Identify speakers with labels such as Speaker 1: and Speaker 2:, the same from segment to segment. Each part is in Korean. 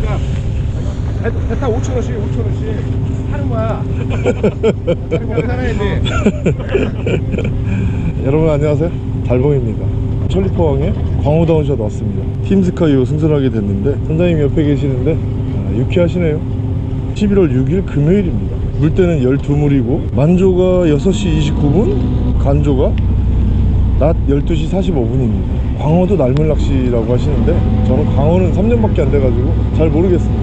Speaker 1: 그러니까 배- 배타 5천 원씩 5천 원씩 하는 거야. 그렇게 살아야지.
Speaker 2: 여러분 안녕하세요. 달봉입니다. 천리포항에 광호다운샷 왔습니다. 팀스카이로 승선하게 됐는데 선장님 옆에 계시는데 아, 유쾌하시네요. 11월 6일 금요일입니다. 물때는 12물이고 만조가 6시 29분 간조가 낮 12시 45분입니다 광어도 날물 낚시라고 하시는데 저는 광어는 3년밖에 안 돼가지고 잘 모르겠습니다.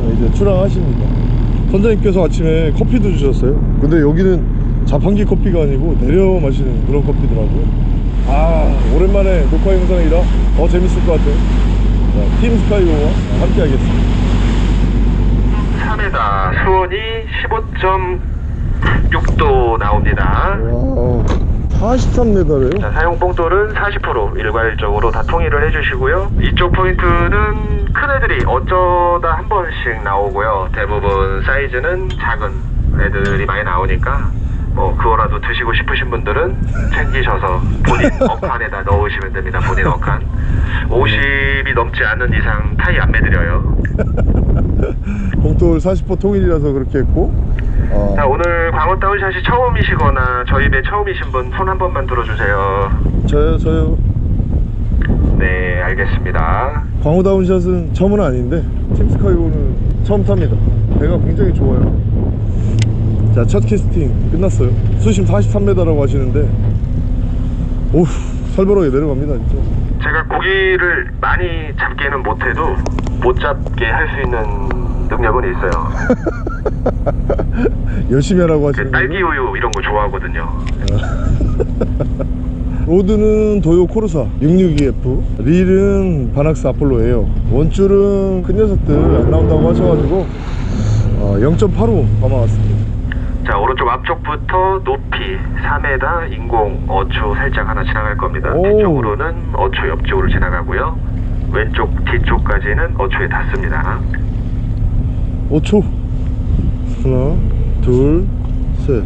Speaker 2: 자, 이제 출항하십니다. 선장님께서 아침에 커피도 주셨어요. 근데 여기는 자판기 커피가 아니고 내려 마시는 그런 커피더라고요. 아 오랜만에 녹화 영상이라 더 재밌을 것 같아요. 자, 팀 스카이오와 함께 하겠습니다.
Speaker 3: 3회다 수온이 15.6도 나옵니다.
Speaker 2: 와 43m래요?
Speaker 3: 자, 사용 봉돌은 40% 일괄적으로 다 통일을 해주시고요. 이쪽 포인트는 큰 애들이 어쩌다 한 번씩 나오고요. 대부분 사이즈는 작은 애들이 많이 나오니까 뭐 그거라도 드시고 싶으신 분들은 챙기셔서 본인 어칸에다 넣으시면 됩니다. 본인 어칸 50이 넘지 않는 이상 타이 안 매드려요.
Speaker 2: 봉돌 40% 통일이라서 그렇게 했고. 아,
Speaker 3: 자 오늘 광어 다운샷이 처음이시거나 저희 배 처음이신 분 손 한 번만 들어주세요.
Speaker 2: 저요 저요.
Speaker 3: 네 알겠습니다.
Speaker 2: 광호 다운샷은 처음은 아닌데 팀 스카이오는 처음 탑니다. 배가 굉장히 좋아요 자 첫 캐스팅 끝났어요. 수심 43m라고 하시는데 오우 살벌하게 내려갑니다 진짜.
Speaker 3: 제가 고기를 많이 잡기는 못해도 못 잡게 할 수 있는 능력은 있어요.
Speaker 2: 열심히 하라고 하시는
Speaker 3: 그 딸기? 우유 이런 거 좋아하거든요.
Speaker 2: rod는 도요 코르사 662F 릴은 바낙스 아폴로예요. 원줄은 큰 녀석들 안 나온다고 하셔가지고 어, 0.85 감아왔습니다
Speaker 3: 자 오른쪽 앞쪽부터 높이 3m 인공 어초 살짝 하나 지나갈 겁니다.
Speaker 2: 오.
Speaker 3: 뒤쪽으로는 어초 옆쪽으로 지나가고요. 왼쪽 뒤쪽까지는 어초에 닿습니다.
Speaker 2: 5초 하나 둘셋.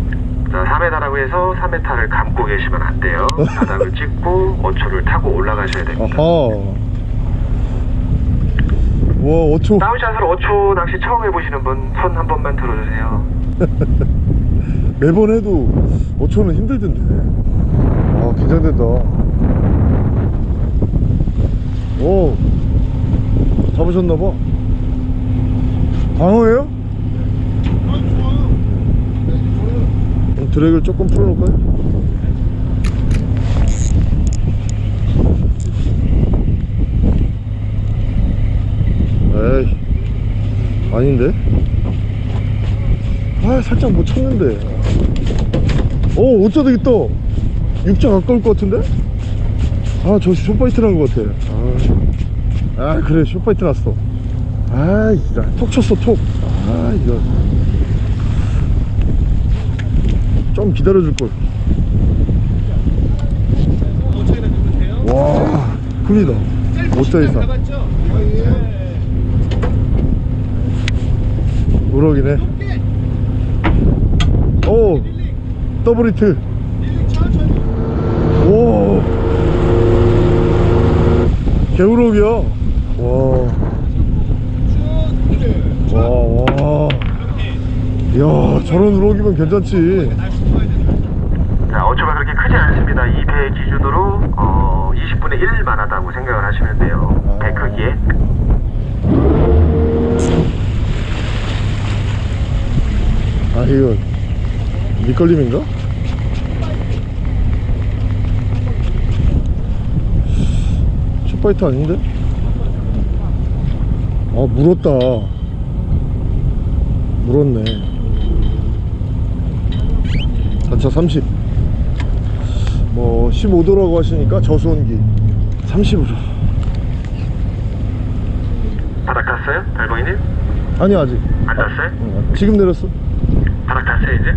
Speaker 3: 자 3m라고 해서 3m를 감고 계시면 안 돼요. 바닥을 찍고 어초를 타고 올라가셔야 됩니다.
Speaker 2: 아하 와 5초
Speaker 3: 다운샷을 어초 낚시 처음 해보시는 분 손 한 번만 들어주세요.
Speaker 2: 매번 해도 5초는 힘들던데. 아 긴장된다. 오 잡으셨나봐? 광어예요? 그럼 드랙을 조금 풀어놓을까요? 에이 아닌데? 아 살짝 못 쳤는데. 오 오짜 되겠다. 육자 가까울 것 같은데? 아 저 short bite 난 것 같아. 아, 아 그래 short bite 났어. 아 이거 톡 쳤어 톡아 이거 좀 기다려줄걸. 와 큽니다. 5자 이상 우럭이네. 오 더블 히트. 오 개우럭이야. 와와와. 이야 저런 우럭이면 괜찮지.
Speaker 3: 자 어초가 그렇게 크지 않습니다. 이 배 기준으로 어, 20분의 1만 하다고 생각을 하시면 돼요. 배 크기에
Speaker 2: 아 이거 밑걸림인가? 슈파이트 아닌데? 아 물었다 물었네 단차 30 뭐 15도라고 하시니까 저수온기 30으로
Speaker 3: 바닥 탔어요? 달봉이님?
Speaker 2: 아니 아직
Speaker 3: 안 탔어요?
Speaker 2: 어, 지금 내렸어
Speaker 3: 이제?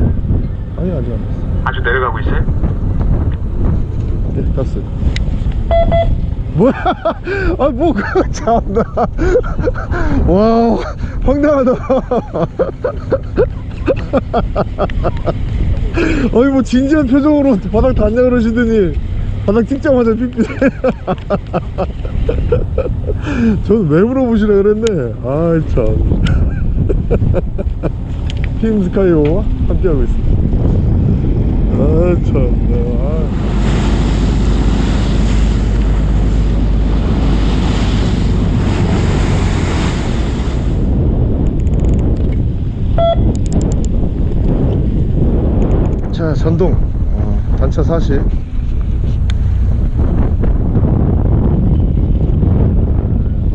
Speaker 2: 아니 아직 안 됐어.
Speaker 3: 아주 내려가고 있어요?
Speaker 2: 네 땄어요. 뭐야? 아뭐 그거 참나? 와 황당하다. 어이 뭐 진지한 표정으로 바닥 닿냐 그러시더니 바닥 찍자마자 삐삐. 저는 왜 물어보시라 그랬네? 아참 팀 스카이오와 함께하고 있습니다. 아참 아. 자 전동. 어, 단차 40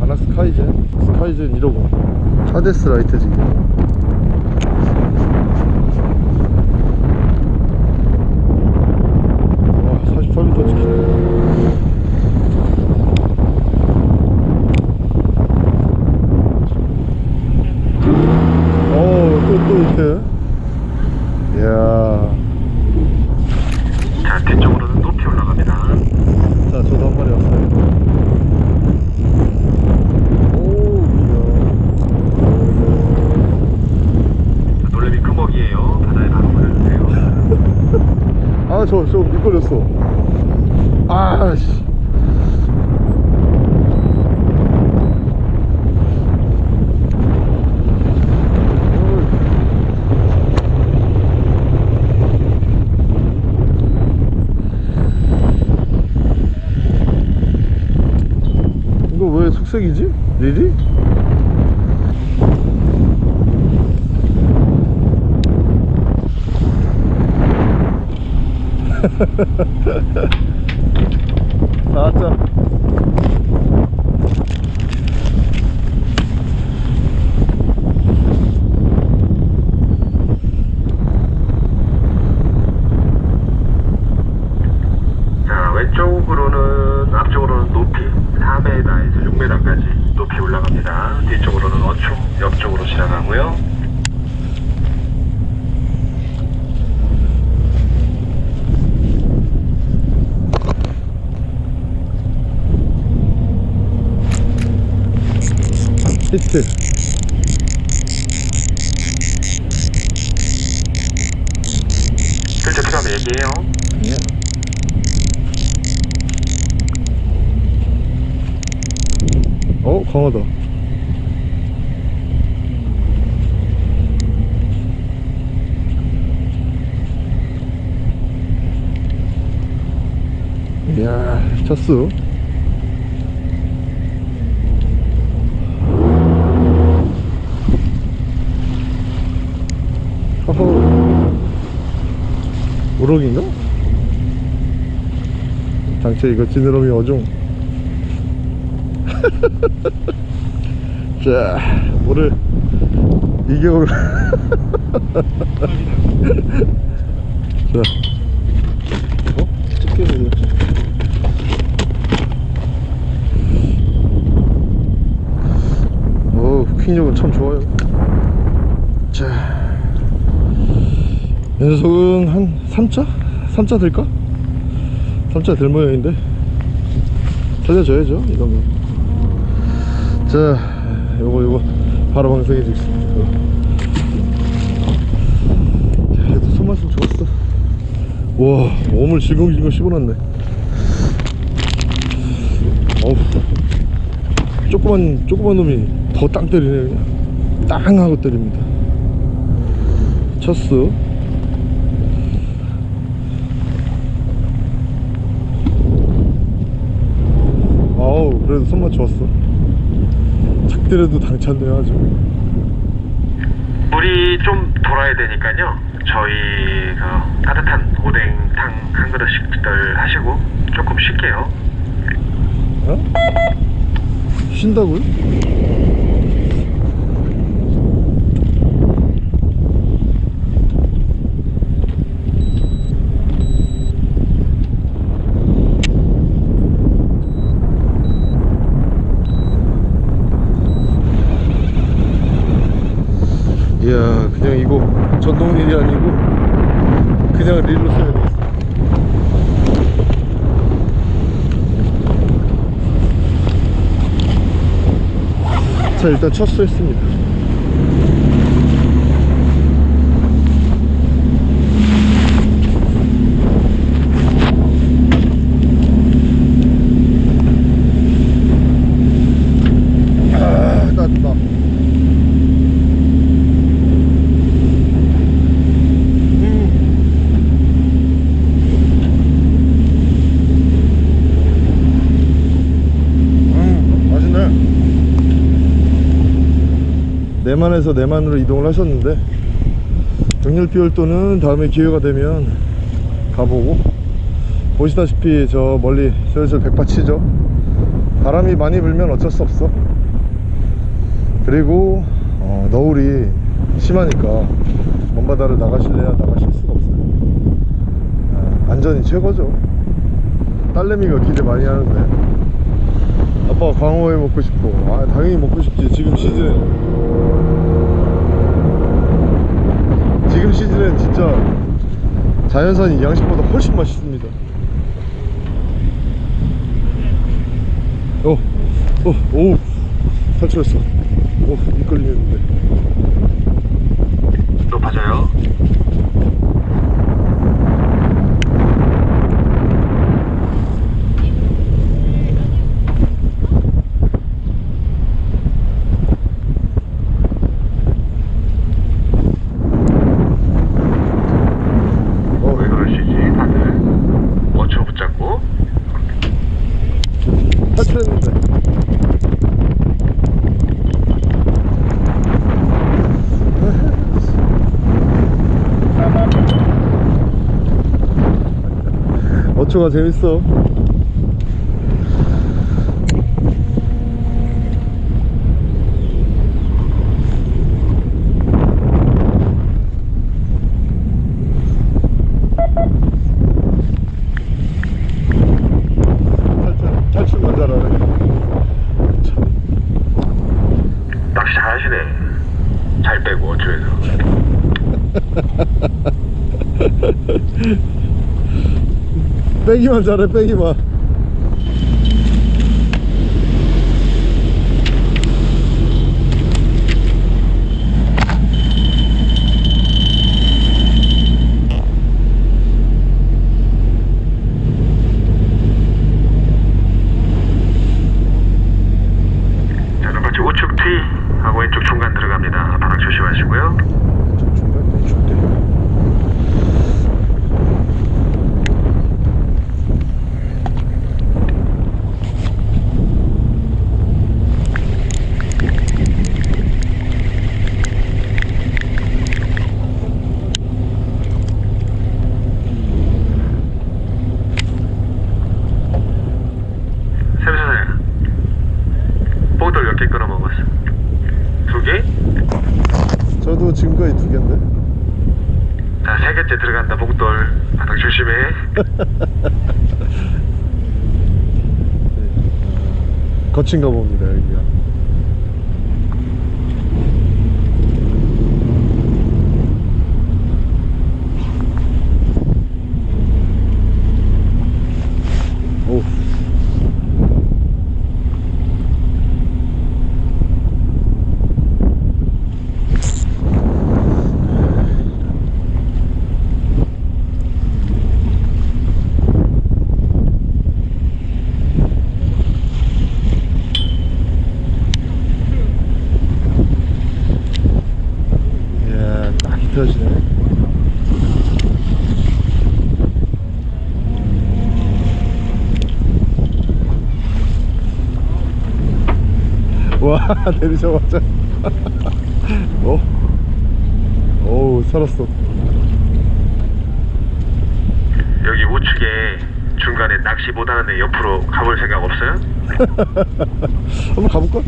Speaker 2: 바나 스카이젠. 스카이젠 150 차데스 라이트 지금 와 48m 찍히네 어또또 이렇게 이야
Speaker 3: 자, 뒤쪽으로는 높이 올라갑니다.
Speaker 2: 자, 저도 한 마리 왔어요. 오,
Speaker 3: 자, 놀래미 금옥이에요. 바다에 바로 보내주세요.
Speaker 2: 이야. 아, 저, 저 미끌렸어. 아, 씨. 이거 왜 속색이지? 리리? 나왔자
Speaker 3: 자, 왼쪽으로는, 앞쪽으로는 높이 4m에서 6m까지 높이 올라갑니다. 뒤쪽으로는 어충, 옆쪽으로 지나가고요.
Speaker 2: 히트
Speaker 3: 실제 필요하면 얘기해요.
Speaker 2: 어 강하다 쳤어 허허 우럭인가? 당최 이거 지느러미 어종. 자 오늘 2개월 자. 어? 찍게 되 후킹력은 참 좋아요 자 녀석은 한 3자? 3자 될까? 3자 될 모양인데 살려줘야죠 거. 자, 요거 요거 바로 방송해 주겠습니다. 자, 그래도 손맛은 좋았어. 와, 몸을 질겅질겅 씹어놨네. 어우, 조그만 조그만 놈이 더땅 때리네 그냥. 땅 하고 때립니다. 쳤어. 아우 그래도 손맛 좋았어 작대려도 당찬데요 아주
Speaker 3: 물이 좀 돌아야 되니까요. 저희 그 따뜻한 오뎅탕 한 그릇씩들 하시고 조금 쉴게요.
Speaker 2: 어? 쉰다고요? 이야 그냥 이거 전동릴이 아니고 그냥 릴로 써야 되겠어 자 일단 첫 수했습니다 대만에서 내만으로 이동을 하셨는데 정렬비월도는 다음에 기회가 되면 가보고 보시다시피 저 멀리 슬슬 백파치죠. 바람이 많이 불면 어쩔 수 없어. 그리고 어, 너울이 심하니까 먼 바다를 나가실래야 나가실 수가 없어요. 아, 안전이 최고죠. 딸내미가 기대 많이 하는데 아빠 광어회 먹고 싶고 아 당연히 먹고 싶지. 지금 시즌에 지금 시즌엔 진짜 자연산이 양식보다 훨씬 맛있습니다. 어, 어, 오. 탈출했어. 오 미끌리는데.
Speaker 3: 높아져요.
Speaker 2: 어,
Speaker 3: 왜 그러시지 다들? 어초 붙잡고
Speaker 2: 탈출했는데 어초가 재밌어 탈출, 탈출만 잘하네
Speaker 3: 낚시 잘하시네. 잘 빼고 어초에서.
Speaker 2: 잘해 빼기만
Speaker 3: 자, 눈같이 우측 T 하고 왼쪽 중간 들어갑니다. 바닥 조심하시고요.
Speaker 2: 중간 줄게
Speaker 3: 샘선생 보들 몇 개 끊어 먹었어? 두 개?
Speaker 2: 저도 지금까지 두 개인데
Speaker 3: 개째 들어간다, 복돌. 바닥 조심해.
Speaker 2: 거친가 봅니다 여기가 오 이야 딱 히트하시네 와 내리자마자 어? 어우 살았어
Speaker 3: 여기 우측에 중간에 낚시 못하는데 옆으로 가볼 생각 없어요?
Speaker 2: 한번 가볼까?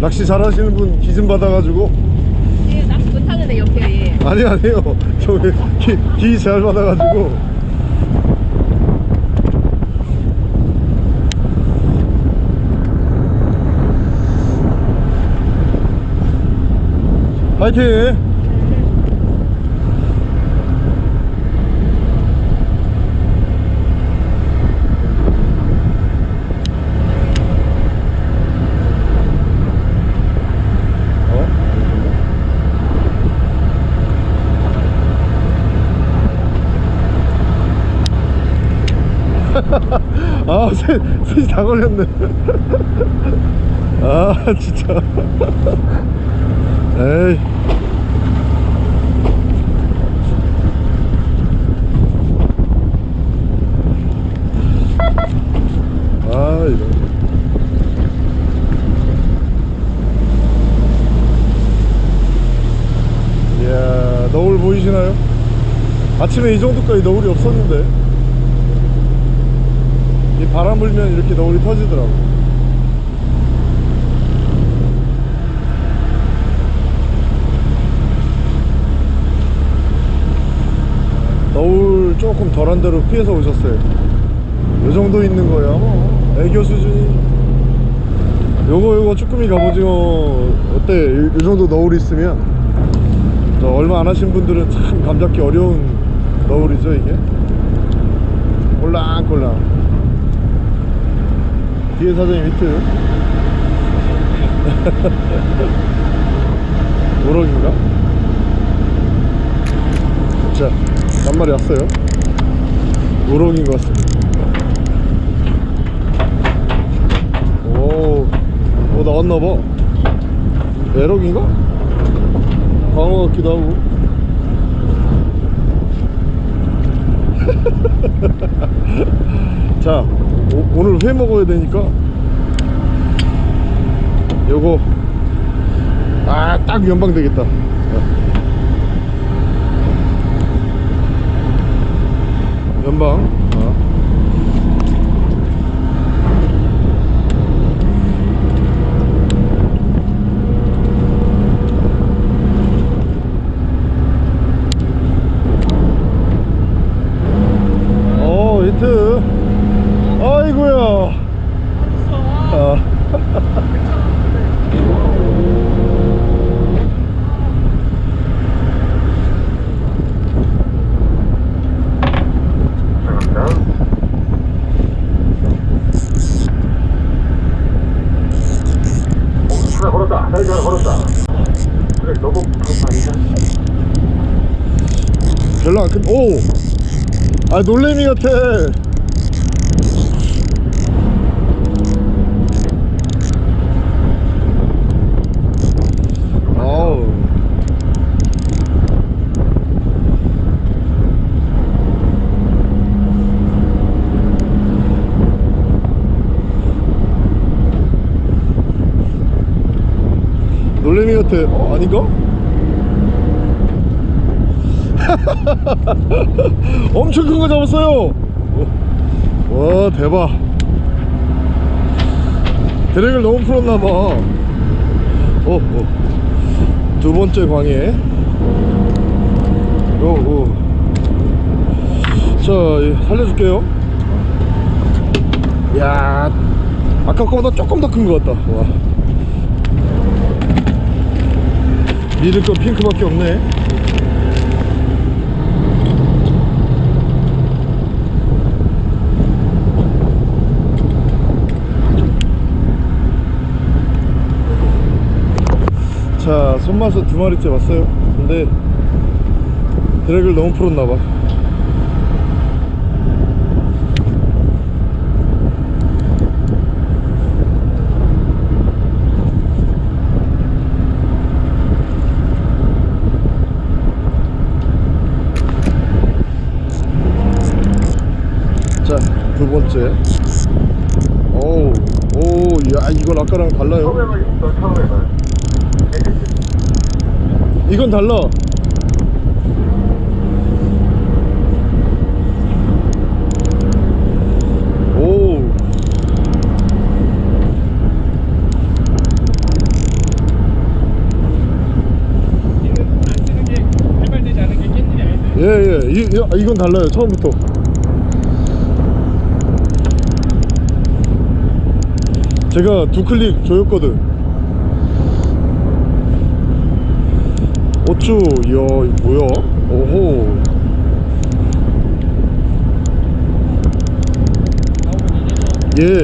Speaker 2: 낚시 잘하시는 분기좀 받아가지고
Speaker 4: 얘 낚시 못하는데 옆에 얘.
Speaker 2: 아니 아니요 저 기 기잘 받아가지고 파이팅 어? 아, 셋, 셋이 다 걸렸네. 아, 진짜. 에이. 아, 이런. 이야, 너울 보이시나요? 아침에 이 정도까지 너울이 없었는데. 이 바람 불면 이렇게 너울이 터지더라고요 너울 조금 덜한 대로 피해서 오셨어요. 요 정도 있는 뭐 애교 수준이. 요거 요거 쭈꾸미 갑오징어 어때? 요, 요 정도 너울 있으면. 저 얼마 안 하신 분들은 참 감잡기 어려운 너울이죠 이게. 꼴랑꼴랑 뒤에 사장님 히트. 우럭인가? 자, 한 마리 왔어요. 우럭인 것 같습니다. 오, 오 나왔나봐. 에럭인가? 광어 같기도 하고. 자 오, 오늘 회 먹어야 되니까 요거 아 딱 연방 되겠다 연방 아. 어 히트 아이고야 아.
Speaker 3: 하나 걸었다. 사이즈 하나 걸었다. 그래, 너무 그런 거 아니야?
Speaker 2: 안 큰, 오! 아, 놀래미 같아. 놀래미 같아. 어, 아닌가? 엄청 큰 거 잡았어요. 와 대박. 드랙을 너무 풀었나봐. 어, 어. 두 번째 광해. 오, 오. 자 예, 살려줄게요. 야 아까 거보다 조금 더 큰 것 같다. 와. 믿을 건 핑크밖에 없네 자 손맛에 두 마리째 왔어요. 근데 드랙을 너무 풀었나봐. 자두 번째. 오우 오야 이건 아까랑 달라요
Speaker 3: 처음에만 있어, 처음에만.
Speaker 2: 이건 달라.
Speaker 1: 아닌데
Speaker 2: 예, 예. 아, 이건 달라요. 처음부터. 제가 두 클릭 조였거든. 어쭈, 이야, 이거 뭐야? 오호. 예.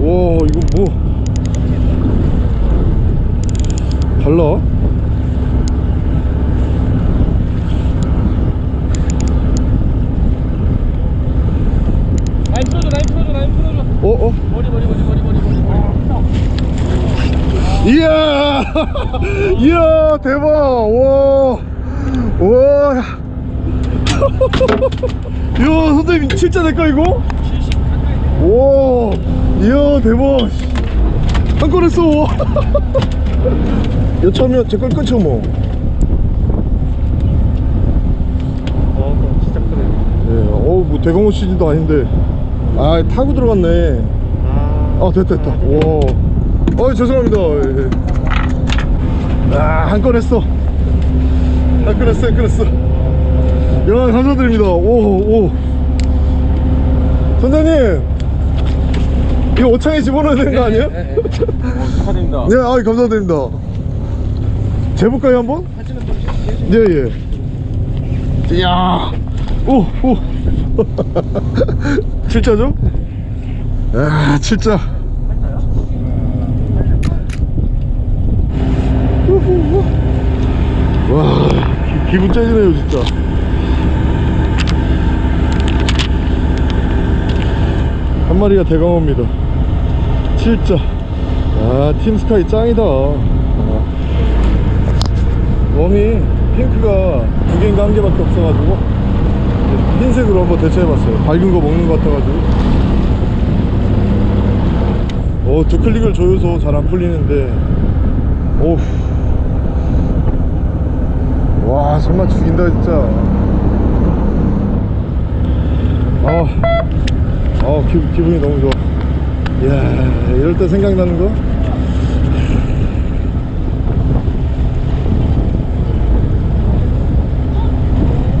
Speaker 2: 와, 이거 뭐. 달라?
Speaker 1: 라인 풀어줘 라인 풀어줘 라인 풀어줘
Speaker 2: 어, 어?
Speaker 1: 머리 머리 머리 머리 머리 머리
Speaker 2: 이야! 이야, 대박! 와! 와! 이야, 내까, 이거? 와! 이야, 대박! 한 건 했어. 여차하면 제걸 끊죠 뭐.
Speaker 1: 어 진짜 크네
Speaker 2: 예, 어우 뭐 대공호 시즌도 아닌데. 아 타고 들어갔네.
Speaker 1: 아,
Speaker 2: 아 됐다 됐다. 와. 어, 죄송합니다. 예. 아한 건 했어. 한 건 했어 한 건 했어. 야 감사드립니다. 오오 선생님 이거 오창에 집어넣어야 되는 거 아니에요?
Speaker 1: 네, 네. 어, 축하드립니다
Speaker 2: 네, 아 감사드립니다. 재볼까요 한번? 예, 예. 이야, 오, 오. 7자죠? 아, 7자. 와, 기, 기분 째지네요, 진짜. 한 마리가 대강어입니다. 7자. 아, 팀스카이 짱이다. 아. 웜이 핑크가 두 개인가 한 개밖에 없어가지고 흰색으로 한번 대체해봤어요 밝은 거 먹는 것 같아가지고 어, 두 클릭을 조여서 잘 안 풀리는데 오우 와 정말 죽인다 진짜 아, 아 기, 기분이 너무 좋아. 이야 이럴 때 생각나는 거?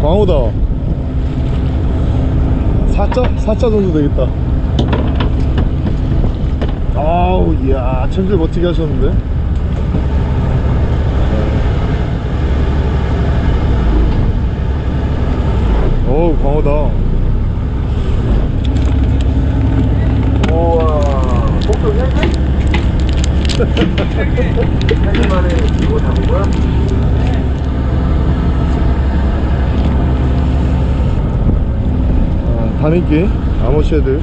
Speaker 2: 광호다. 4자? 4자 정도 되겠다. 아우 이야 챔질 멋지게 하셨는데? 어우 광호다
Speaker 3: 우와 목표 3개? 3개 만에 이거 잡은 거야?
Speaker 2: 아, 다미끼 아모쉐드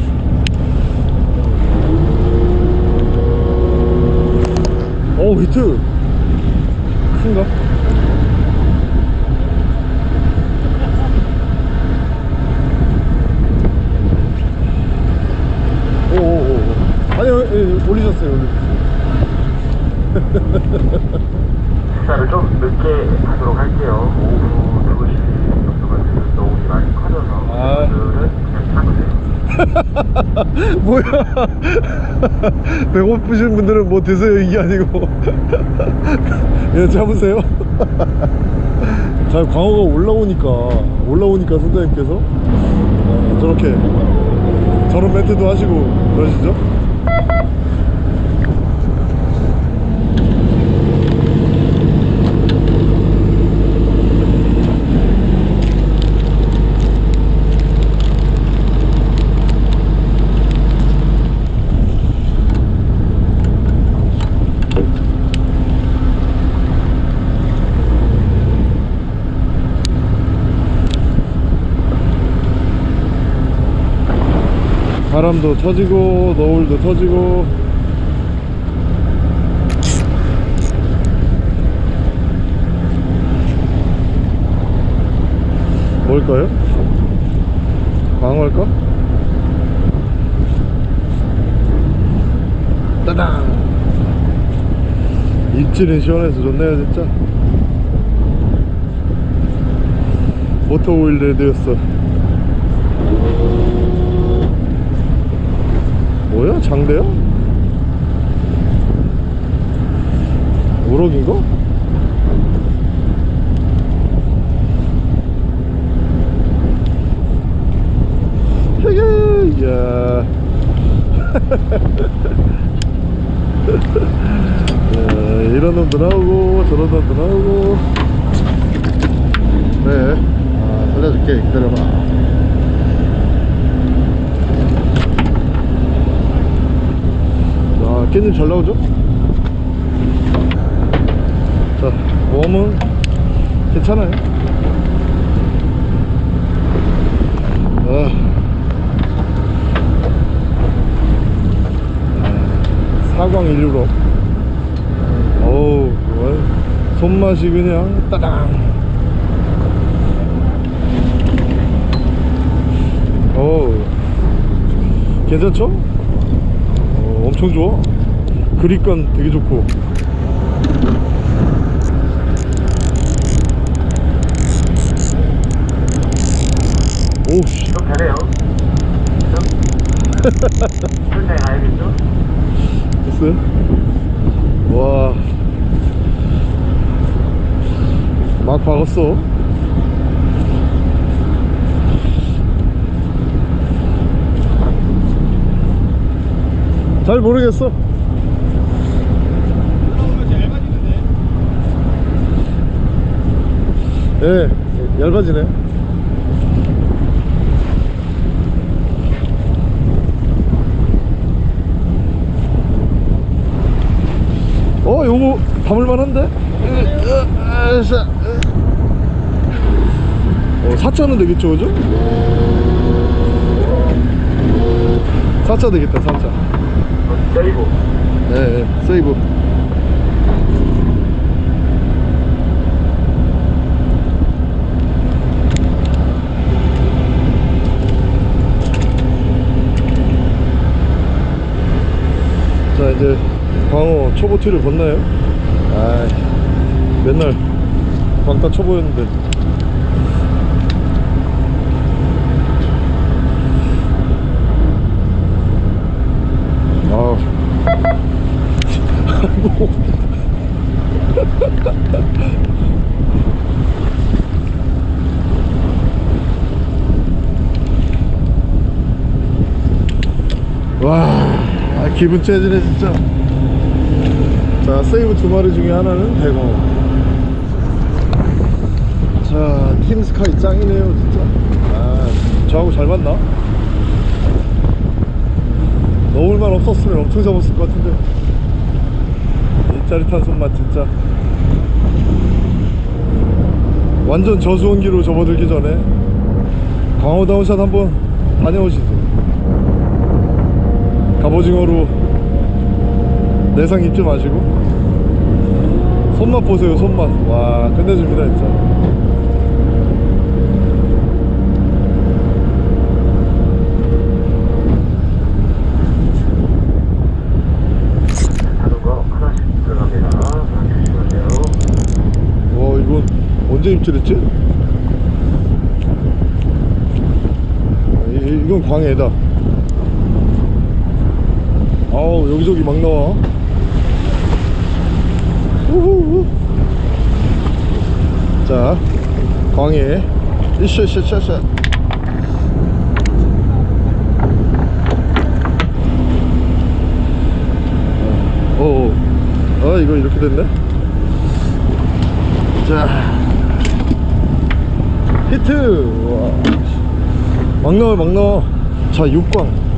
Speaker 2: 오 히트 큰가? 오오오 아니요 예, 올리셨어요 올리셨어요
Speaker 3: 식사를 좀 늦게 하도록 할게요. 오후 2시 정도가 되면 너울이 많이 커져서
Speaker 2: 아.
Speaker 3: 오늘은 그냥 참으세요.
Speaker 2: 뭐야? 배고프신 분들은 뭐 드세요 이게 아니고. 그냥 참으세요. 잘 광어가 올라오니까 올라오니까 선장님께서. 어, 저렇게 저런 멘트도 하시고 그러시죠 바람도 터지고 너울도 터지고 뭘까요? 광어일까? 따당 입질은 시원해서 좋네요 진짜 모터 오일 레드였어 뭐야? 장대야? 우럭인가? 헤헤 야. 야, 이런 놈도 나오고 저런 놈도 나오고. 네. 아, 살려줄게. 기다려봐 아, 깻잎 잘 나오죠? 자, 웜은 괜찮아요. 아. 아, 사광 일유로. 어우, 와, 손맛이 그냥 따당. 어우, 괜찮죠? 어, 엄청 좋아. 그립감 되게 좋고 오씨
Speaker 3: 좀 되네요. 풀타임 가야겠죠?
Speaker 2: 됐어요? 와. 막 박았어. 잘 모르겠어. 예, 얇아지네. 어, 요거 담을만한데? 어, 4차는 되겠죠, 그죠? 4차 되겠다, 4차.
Speaker 3: 세이브.
Speaker 2: 네, 네, 세이브. 이제 광어 초보 티를 건나요? 아 맨날 광따 초보였는데. 아우. 아이고. 와, 아, 기분 째지네 진짜. 자, 세이브 두 마리 중에 하나는 대광어. 자, 팀 스카이 짱이네요 진짜. 아, 저하고 잘 맞나? 넣을만 없었으면 엄청 잡았을 것 같은데. 이 짜릿한 손맛 진짜. 완전 저수온기로 접어들기 전에 광어 다운샷 한번 다녀오시죠. 갑오징어로 내상 입지 마시고 손맛 보세요 손맛 와 끝내줍니다 진짜. 와 이거 언제 입질했지? 이, 이- 이건 광해다 아우 여기저기 막 나와. 우후후. 자 광해. 어, 어, 아 이거 이렇게 됐네? 자. 히트. 와. 막 나와 막 나와. 자 육광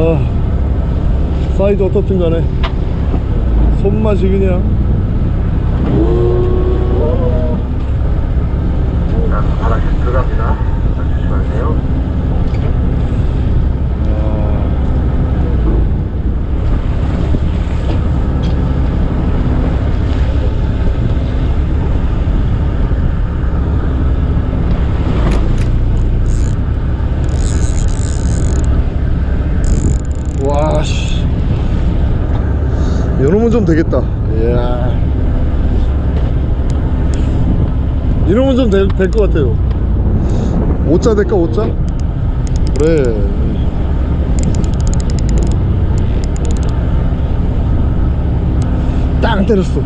Speaker 2: 와 사이즈 어떻든 간에 손맛이 그냥
Speaker 3: 자, 하나씩 들어갑니다. 자, 조심하세요.
Speaker 2: 와씨 이놈은 좀 되겠다. 이야. 이놈은 좀될 것 같아요. 5자 될까 5자? 그래. 땅 때렸어.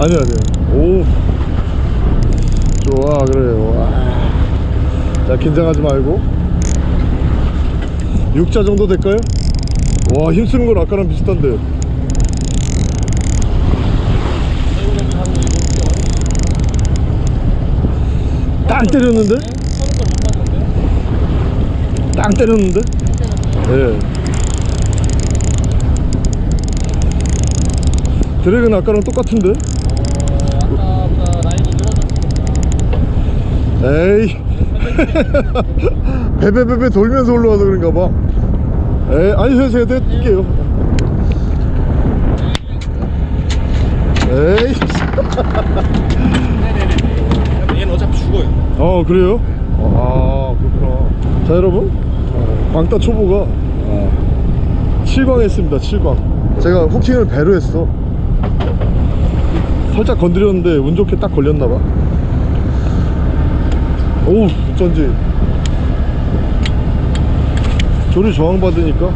Speaker 2: 아니야 아니야 오. 좋아 그래. 와자 긴장하지 말고 6자 정도 될까요? 와 힘쓰는 건 아까랑 비슷한데 땅 때렸는데? 땅 때렸는데? 예 드랙은 아까랑 똑같은데? 에이 베베베베 돌면서 올라와서 그런가 봐. 에이 아니 세세 뛸게요. 에이
Speaker 1: 얘는 어차피 죽어 죽어요.
Speaker 2: 어 그래요? 아 그렇구나. 자 여러분. 어, 광따 초보가 아, 7광 했습니다 7광. 제가 후킹을 배로 했어. 살짝 건드렸는데 운 좋게 딱 걸렸나봐. 오우 어쩐지 조리 저항 받으니까.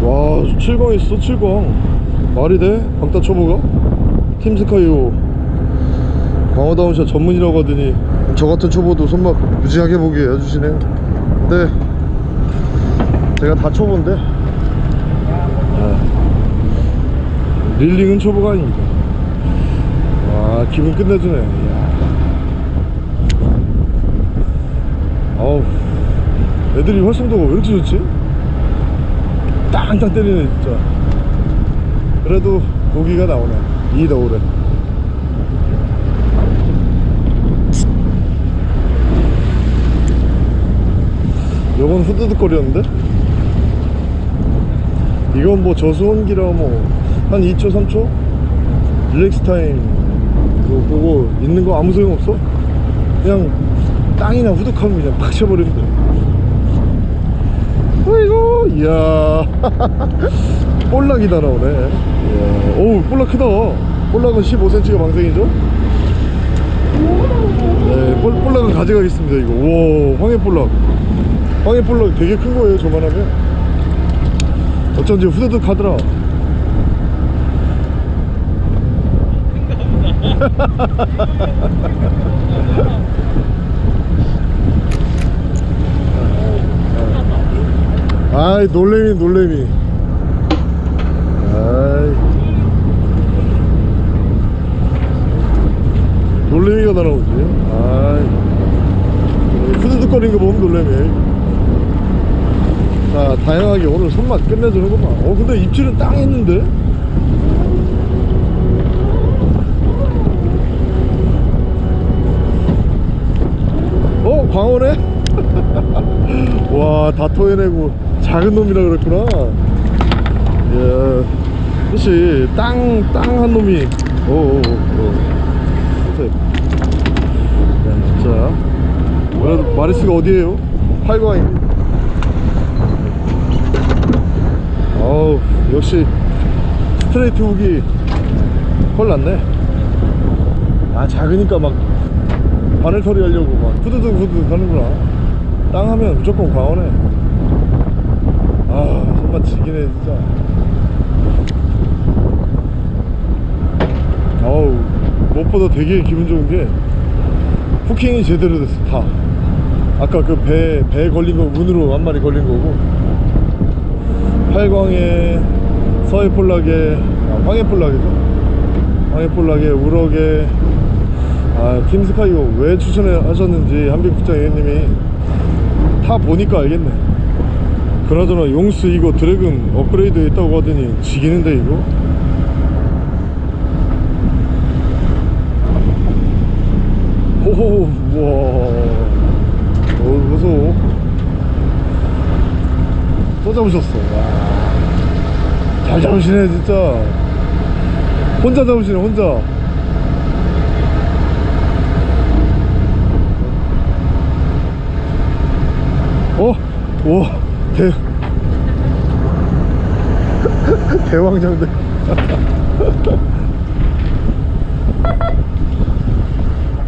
Speaker 2: 와 7광 했어 7광. 말이 돼? 광따 초보가? 팀스카이오. 광어다운샷 전문이라고 하더니 저 같은 초보도 손맛 무지하게 보게 해주시네요. 근데 제가 다 초보인데. 아, 릴링은 초보가 아닙니다. 와 기분 끝내주네. 어우 애들이 활성도가 왜 이렇게 좋지? 땅땅 때리네 진짜 그래도 고기가 나오네. 이 겨울에. 요건 후드득거리였는데? 이건 뭐 저수온기라 뭐한 2초 3초? relax time. 그거 보고 있는 거 아무 소용 없어? 그냥 땅이나 후둑하면 그냥 팍 쳐버리면 돼 어이구 이야. 볼락이 날아오네. 이야. 오우 볼락 크다. 볼락은 15cm가 방생이죠? 네 볼, 볼락은 가져가겠습니다 이거. 우와 황해 볼락. 황해 볼락 되게 큰 거예요 저만하면. 어쩐지 후드득 하더라 아이 놀래미 놀래미. 아이. 놀래미가 날아오지. 아이. 후드득거리는 거 보면 놀래미. 자 다양하게 오늘 손맛 끝내주는구만. 어 근데 입질은 땅 했는데? 어 광어네? 와 다 토해내고 작은 놈이라 그랬구나. 예. 그렇지 땅땅 한 놈이. 오오오 야 진짜 그래도 마리스가 어디에요? 팔광입니다 어우 역시 스트레이트 훅이 헐 났네. 아 작으니까 막 바늘 처리 하려고 막 후드득 후드득 하는구나. 땅 하면 무조건 광어네 아 정말 지기네 진짜. 어우 무엇보다 되게 기분 좋은 게 후킹이 제대로 됐어 다. 아까 그배배 걸린 거 운으로 한 마리 걸린 거고. 팔광에 서해폴락에 아, 황해폴락이죠 황해폴락에 우럭에. 아 팀스카이오 왜 추천하셨는지 한빈국장 회원님이 타 보니까 알겠네 그나저나 용스 이거 드래곤 업그레이드 했다고 하더니 지기는데 이거? 호호 우와. 어 무서워. 또 잡으셨어. 와. 잘 잡으시네 진짜. 혼자 잡으시네 혼자. 어? 와 대... 대왕장대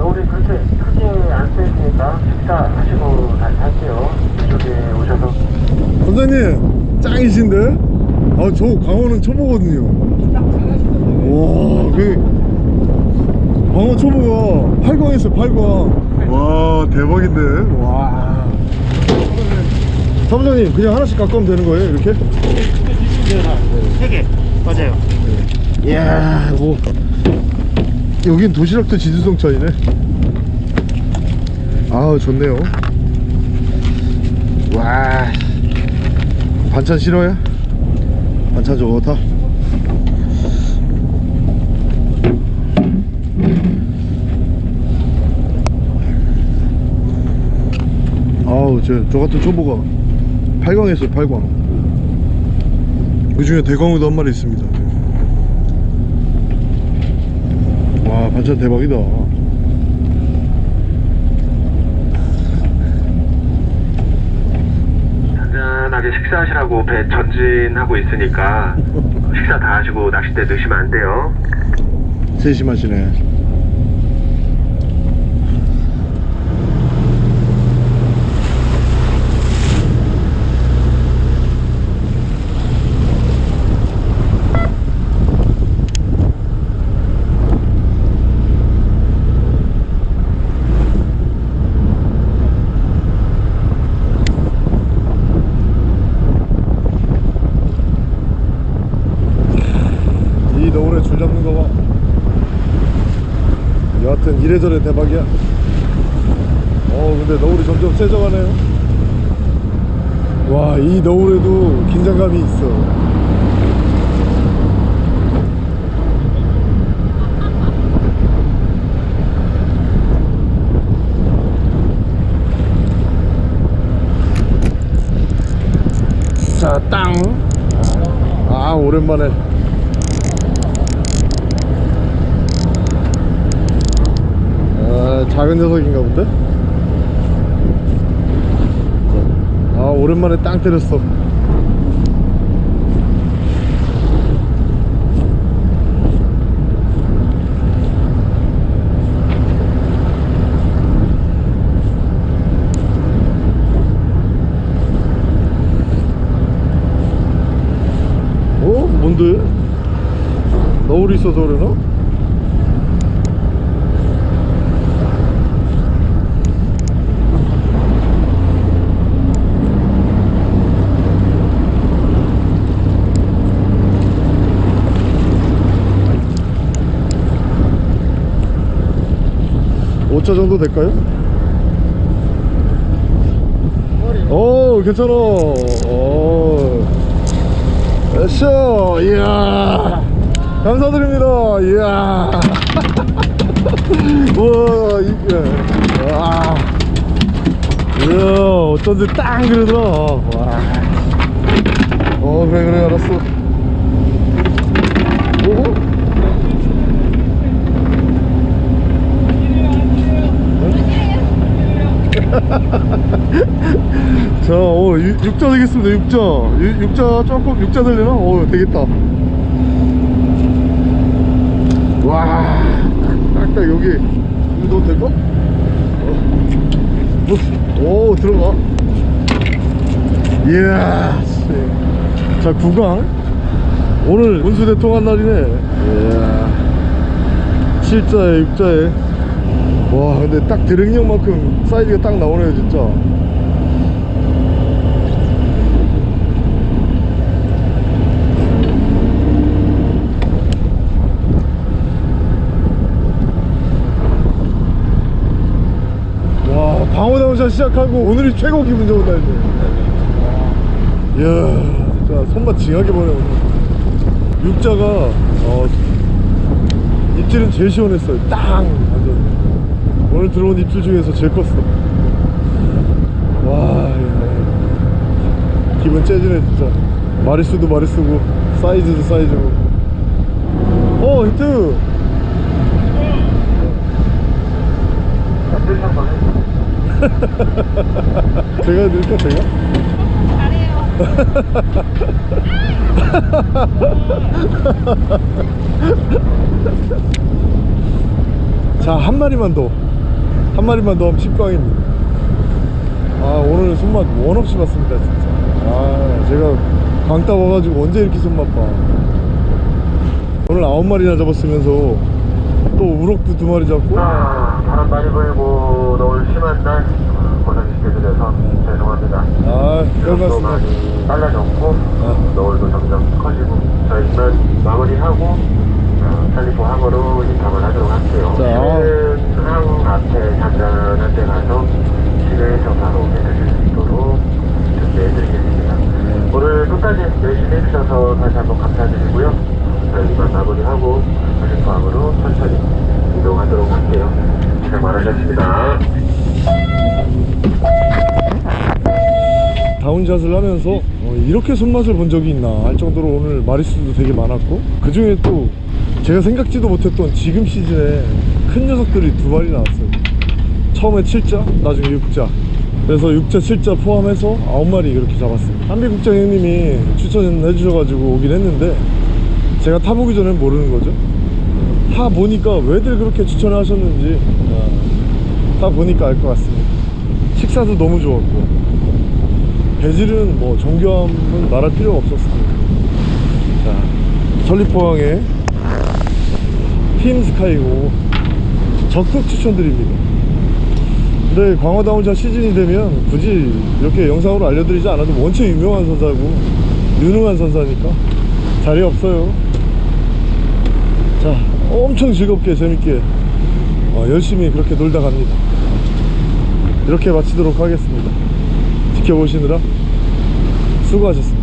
Speaker 3: 우리 그렇게 크게 안 쓰니까 식사하시고 다시 할게요. 이쪽에 오셔서.
Speaker 2: 선생님 짱이신데? 아 저 광어는 초보거든요 와그 광어 초보가 8광 했어요 8광 와 대박인데 와 사무장님 그냥 하나씩 깎으면 되는 거예요 이렇게?
Speaker 3: 세개. 맞아요.
Speaker 2: 이야 뭐. 여긴 도시락도 지주성 차이네. 아우 좋네요. 와. 반찬 싫어요? 반찬 좋다. 아우 저, 저 같은 초보가 8광 했어요 8광. 그 중에 대광우도 한 마리 있습니다. 와 반찬 대박이다.
Speaker 3: 잔잔하게 식사하시라고 배 전진하고 있으니까 식사 다 하시고 낚싯대 넣으시면 안 돼요.
Speaker 2: 세심하시네. 이래저래 대박이야. 어 근데 너울이 점점 세져가네요. 와 이 너울에도 긴장감이 있어. 자, 땅. 아, 오랜만에. 아, 작은 녀석인가 본데? 아, 오랜만에 땅 때렸어. 어? 뭔데? 너울이 있어서 그러나? 오차 정도 될까요? 오 괜찮아. 오. 에쇼 이야. 감사드립니다. 이야. 우와 이게 와. 이야 어쩐지 딱 그러더라. 와. 어 그래 그래 알았어 오 자, 어, 유- 육자 되겠습니다, 육자. 유- 육자 조금, 육자 되려나? 어, 되겠다. 와, 딱딱 여기. 이거 넣어도 될까? 어. 오, 들어가. 이야, 씨. 자, 구강. 오늘 운수 대통한 날이네. 이야. 7자에, 6자에. 와, 근데 딱 드릉형만큼 사이즈가 딱 나오네요, 진짜. 와 방어 down shot 시작하고 오늘이 최고 기분 좋은 날이네. 이야 진짜 손맛 징하게 보네 오늘. 육자가 어, 입질은 제일 시원했어요. 땅 오늘 들어온 입질 중에서 제일 컸어 와 야. 기분 째지네 진짜 마리수도 마리수고 사이즈도 사이즈고 어 히트 제가 해드릴까 제가?
Speaker 4: 잘해요.
Speaker 2: 자 한 마리만 더 한 마리만 더 하면 10강입니다 아 오늘 손맛 원 없이 봤습니다 진짜. 아 제가 광따 와가지고 언제 이렇게 손맛 봐. 오늘 아홉 마리나 잡았으면서 또 우럭도 두 마리 잡고.
Speaker 3: 아, 바람 많이 불고 너울 심한 날 고생시켜 드려서 죄송합니다. 아또
Speaker 2: 별말씀
Speaker 3: 많이 빨라졌고
Speaker 2: 아.
Speaker 3: 너울도 점점 커지고 저희만 마무리하고 어, 찰리포 항으로 인탑을 하도록 할게요.
Speaker 2: 자,
Speaker 3: 항 앞에 잔잔한 데 가서 실내에서 바로 해드릴 수 있도록 준비해드리겠습니다.
Speaker 2: 네.
Speaker 3: 오늘 끝까지 열심히 해주셔서 다시 한번 감사드리고요. 저희만 마무리하고 찰리포 항으로 천천히 이동하도록 할게요. 고생 많으셨습니다.
Speaker 2: 다운샷을 하면서 어, 이렇게 손맛을 본 적이 있나 할 정도로 오늘 마리수도 되게 많았고 그 중에 또 제가 생각지도 못했던 지금 시즌에 큰 녀석들이 두 마리 나왔어요. 처음에 7자 나중에 6자. 그래서 6자 7자 포함해서 9마리 그렇게 잡았습니다 한비국장 형님이 추천해 주셔가지고 오긴 했는데 제가 타보기 전엔 모르는 거죠. 타 보니까 왜들 그렇게 추천을 하셨는지 어, 타 보니까 알 것 같습니다. 식사도 너무 좋았고. 배질은 뭐 정교함은 말할 필요가 없었습니다. 자 천리포항의 팀 스카이고 적극 추천드립니다. 근데 광어다운차 시즌이 되면 굳이 이렇게 영상으로 알려드리지 않아도 원체 유명한 선사고 유능한 선사니까 자리 없어요. 자 엄청 즐겁게 재밌게 어, 열심히 그렇게 놀다 갑니다. 이렇게 마치도록 하겠습니다. 지켜보시느라 수고하셨습니다